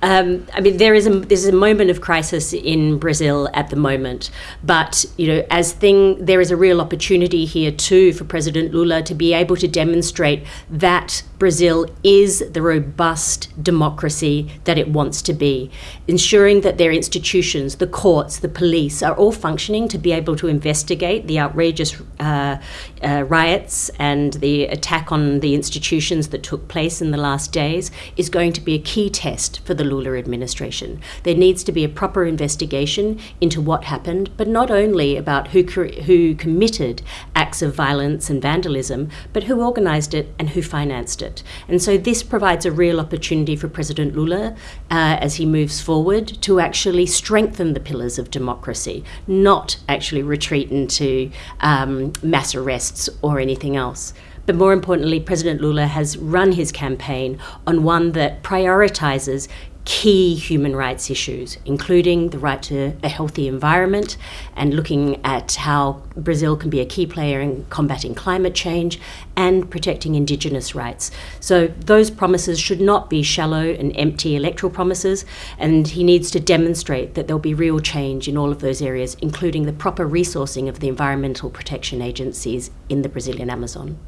Um, I mean, there is a there's a moment of crisis in Brazil at the moment, but you know, as thing there is a real opportunity here too for President Lula to be able to demonstrate that Brazil is the robust democracy that it wants to be, ensuring that their institutions, the courts, the police, are all functioning to be able to investigate the outrageous uh, uh, riots and the attack on the institutions that took place in the last days, is going to be a key test for the Lula administration. There needs to be a proper investigation into what happened, but not only about who, who committed acts of violence and vandalism, but who organised it and who financed it. And so this provides a real opportunity for President Lula uh, as he moves forward to actually strengthen the pillars of democracy, not actually retreat into um, mass arrests or anything else. But more importantly, President Lula has run his campaign on one that prioritizes key human rights issues, including the right to a healthy environment and looking at how Brazil can be a key player in combating climate change and protecting Indigenous rights. So, those promises should not be shallow and empty electoral promises, and he needs to demonstrate that there'll be real change in all of those areas, including the proper resourcing of the environmental protection agencies in the Brazilian Amazon.